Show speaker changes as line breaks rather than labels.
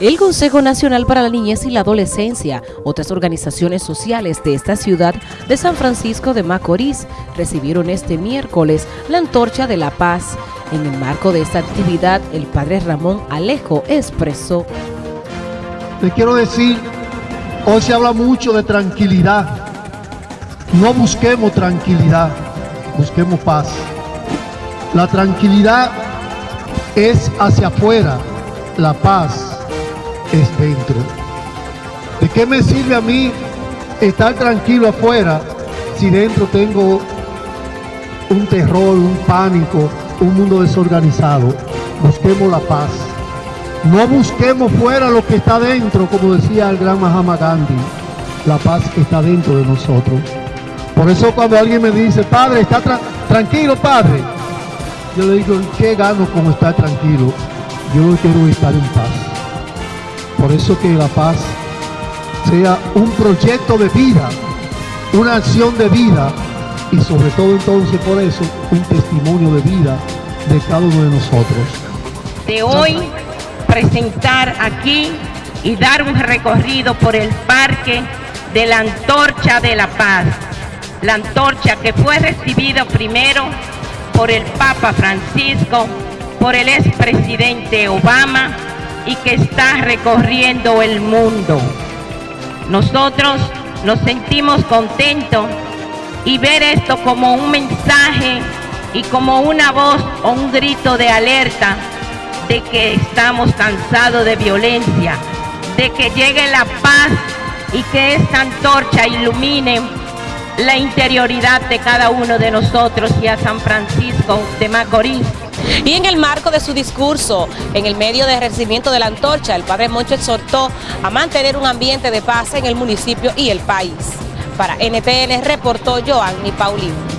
El Consejo Nacional para la Niñez y la Adolescencia, otras organizaciones sociales de esta ciudad de San Francisco de Macorís, recibieron este miércoles la Antorcha de la Paz. En el marco de esta actividad, el padre Ramón Alejo expresó.
Le quiero decir, hoy se habla mucho de tranquilidad. No busquemos tranquilidad, busquemos paz. La tranquilidad es hacia afuera, la paz es dentro. ¿De qué me sirve a mí estar tranquilo afuera si dentro tengo un terror, un pánico, un mundo desorganizado? Busquemos la paz. No busquemos fuera lo que está dentro, como decía el gran Mahatma Gandhi. La paz está dentro de nosotros. Por eso cuando alguien me dice, padre, está tranquilo, padre. Yo le digo, ¿qué gano con estar tranquilo? Yo quiero estar en paz. Por eso que la paz sea un proyecto de vida, una acción de vida y sobre todo entonces por eso un testimonio de vida de cada uno de nosotros.
De hoy presentar aquí y dar un recorrido por el parque de la Antorcha de la Paz. La antorcha que fue recibida primero por el Papa Francisco, por el expresidente Obama y que está recorriendo el mundo. Nosotros nos sentimos contentos y ver esto como un mensaje y como una voz o un grito de alerta de que estamos cansados de violencia, de que llegue la paz y que esta antorcha ilumine la interioridad de cada uno de nosotros y a San Francisco de Macorís
y en el marco de su discurso, en el medio de recibimiento de la antorcha, el padre Moncho exhortó a mantener un ambiente de paz en el municipio y el país. Para NTN reportó Joanny Paulino.